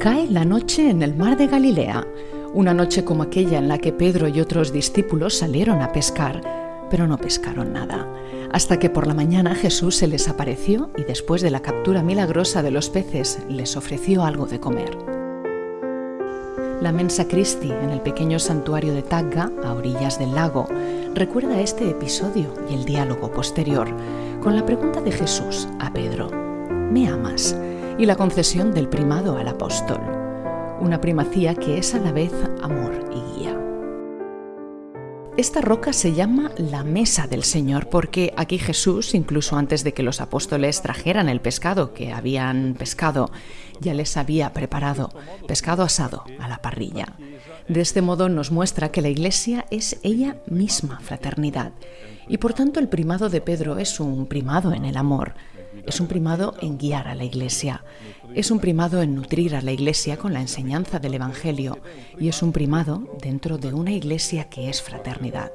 Cae la noche en el mar de Galilea, una noche como aquella en la que Pedro y otros discípulos salieron a pescar, pero no pescaron nada, hasta que por la mañana Jesús se les apareció y después de la captura milagrosa de los peces les ofreció algo de comer. La Mensa Christi, en el pequeño santuario de Tagga, a orillas del lago, recuerda este episodio y el diálogo posterior, con la pregunta de Jesús a Pedro, ¿me amas? Y la concesión del primado al apóstol, una primacía que es a la vez amor y guía. Esta roca se llama la mesa del Señor porque aquí Jesús, incluso antes de que los apóstoles trajeran el pescado que habían pescado, ya les había preparado pescado asado a la parrilla. De este modo nos muestra que la Iglesia es ella misma fraternidad y por tanto el primado de Pedro es un primado en el amor, es un primado en guiar a la Iglesia, es un primado en nutrir a la Iglesia con la enseñanza del Evangelio y es un primado dentro de una Iglesia que es fraternidad.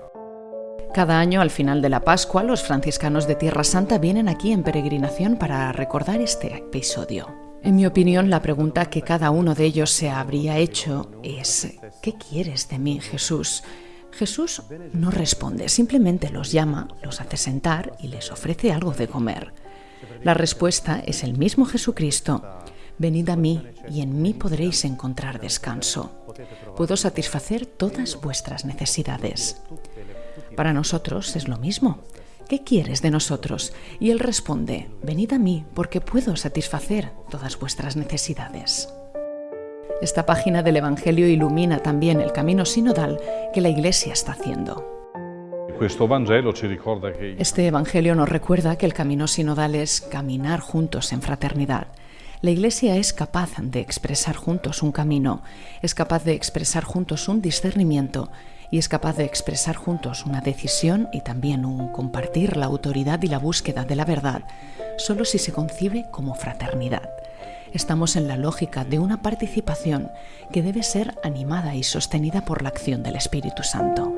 Cada año, al final de la Pascua, los franciscanos de Tierra Santa vienen aquí en peregrinación para recordar este episodio. En mi opinión, la pregunta que cada uno de ellos se habría hecho es, ¿qué quieres de mí, Jesús? Jesús no responde, simplemente los llama, los hace sentar y les ofrece algo de comer. La respuesta es el mismo Jesucristo. Venid a mí y en mí podréis encontrar descanso. Puedo satisfacer todas vuestras necesidades. Para nosotros es lo mismo. ¿Qué quieres de nosotros? Y él responde, venid a mí porque puedo satisfacer todas vuestras necesidades. Esta página del Evangelio ilumina también el camino sinodal que la Iglesia está haciendo. Este Evangelio nos recuerda que el camino sinodal es caminar juntos en fraternidad. La Iglesia es capaz de expresar juntos un camino, es capaz de expresar juntos un discernimiento y es capaz de expresar juntos una decisión y también un compartir la autoridad y la búsqueda de la verdad, solo si se concibe como fraternidad. Estamos en la lógica de una participación que debe ser animada y sostenida por la acción del Espíritu Santo.